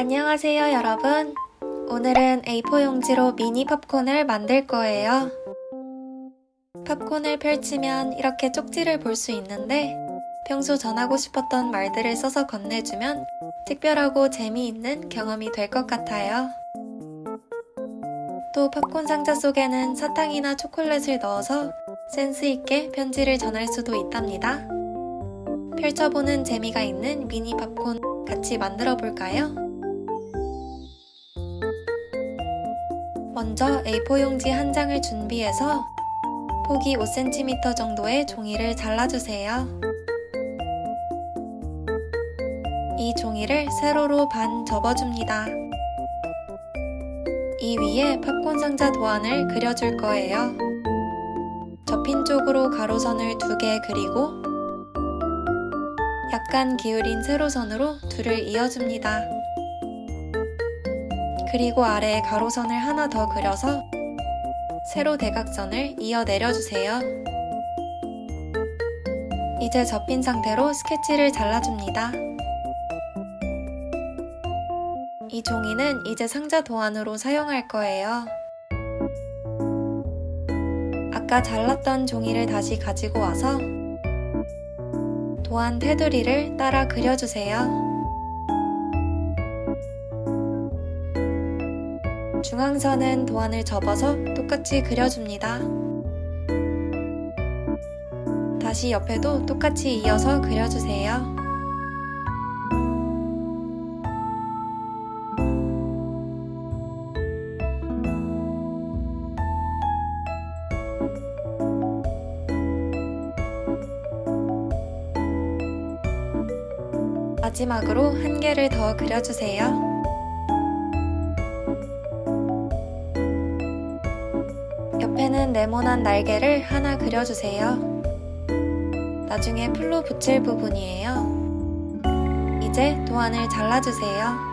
안녕하세요 여러분. 오늘은 A4 용지로 미니 팝콘을 만들 거예요. 팝콘을 펼치면 이렇게 쪽지를 볼 수 있는데 평소 전하고 싶었던 말들을 써서 건네주면 특별하고 재미있는 경험이 될 것 같아요. 또 팝콘 상자 속에는 사탕이나 초콜릿을 넣어서 센스있게 편지를 전할 수도 있답니다. 펼쳐보는 재미가 있는 미니 팝콘 같이 만들어 볼까요? 먼저 A4 용지 한 장을 준비해서 폭이 5cm 정도의 종이를 잘라주세요. 이 종이를 세로로 반 접어줍니다. 이 위에 팝콘 상자 도안을 그려줄 거예요. 접힌 쪽으로 가로선을 두 개 그리고 약간 기울인 세로선으로 둘을 이어줍니다. 그리고 아래에 가로선을 하나 더 그려서 세로 대각선을 이어 내려주세요. 이제 접힌 상태로 스케치를 잘라줍니다. 이 종이는 이제 상자 도안으로 사용할 거예요. 아까 잘랐던 종이를 다시 가지고 와서 도안 테두리를 따라 그려주세요. 중앙선은 도안을 접어서 똑같이 그려줍니다. 다시 옆에도 똑같이 이어서 그려주세요. 마지막으로 한 개를 더 그려주세요. 옆에는 네모난 날개를 하나 그려주세요. 나중에 풀로 붙일 부분이에요. 이제 도안을 잘라주세요.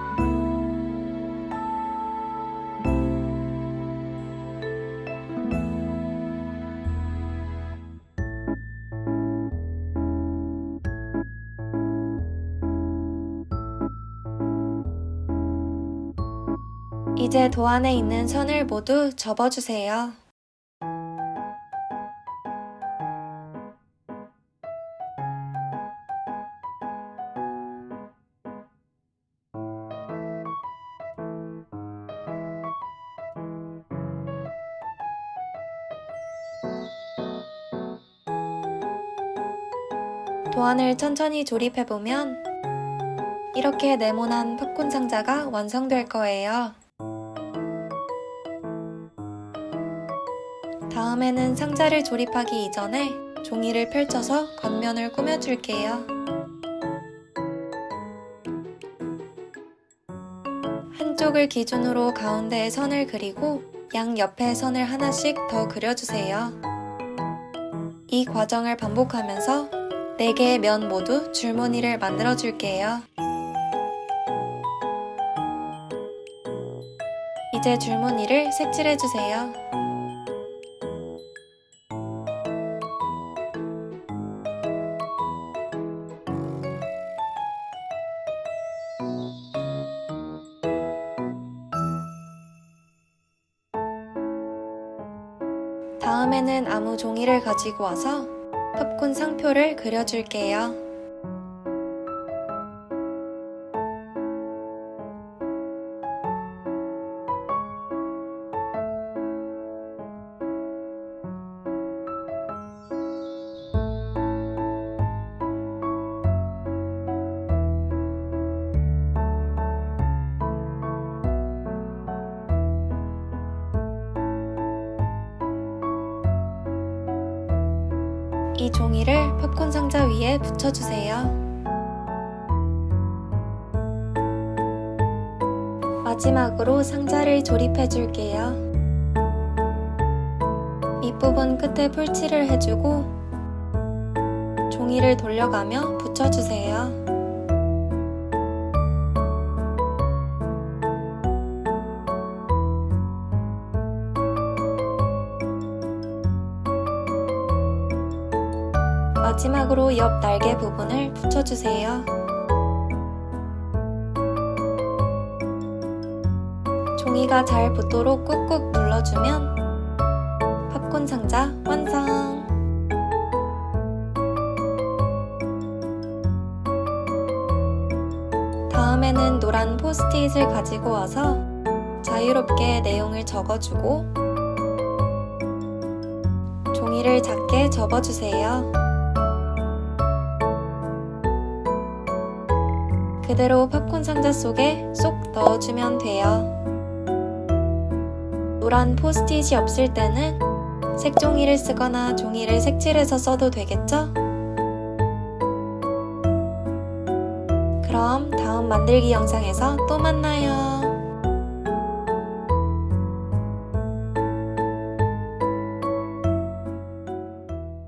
이제 도안에 있는 선을 모두 접어주세요. 도안을 천천히 조립해보면 이렇게 네모난 팝콘 상자가 완성될 거예요. 다음에는 상자를 조립하기 이전에 종이를 펼쳐서 겉면을 꾸며줄게요. 한쪽을 기준으로 가운데에 선을 그리고 양 옆에 선을 하나씩 더 그려주세요. 이 과정을 반복하면서 4개의 면 모두 줄무늬를 만들어 줄게요. 이제 줄무늬를 색칠해 주세요. 다음에는 아무 종이를 가지고 와서 팝콘 상표를 그려줄게요. 이 종이를 팝콘 상자 위에 붙여주세요. 마지막으로 상자를 조립해 줄게요. 밑부분 끝에 풀칠을 해주고 종이를 돌려가며 붙여주세요. 마지막으로 옆 날개 부분을 붙여주세요. 종이가 잘 붙도록 꾹꾹 눌러주면 팝콘 상자 완성! 다음에는 노란 포스트잇을 가지고 와서 자유롭게 내용을 적어주고 종이를 작게 접어주세요. 그대로 팝콘 상자 속에 쏙 넣어주면 돼요. 노란 포스트잇이 없을 때는 색종이를 쓰거나 종이를 색칠해서 써도 되겠죠? 그럼 다음 만들기 영상에서 또 만나요.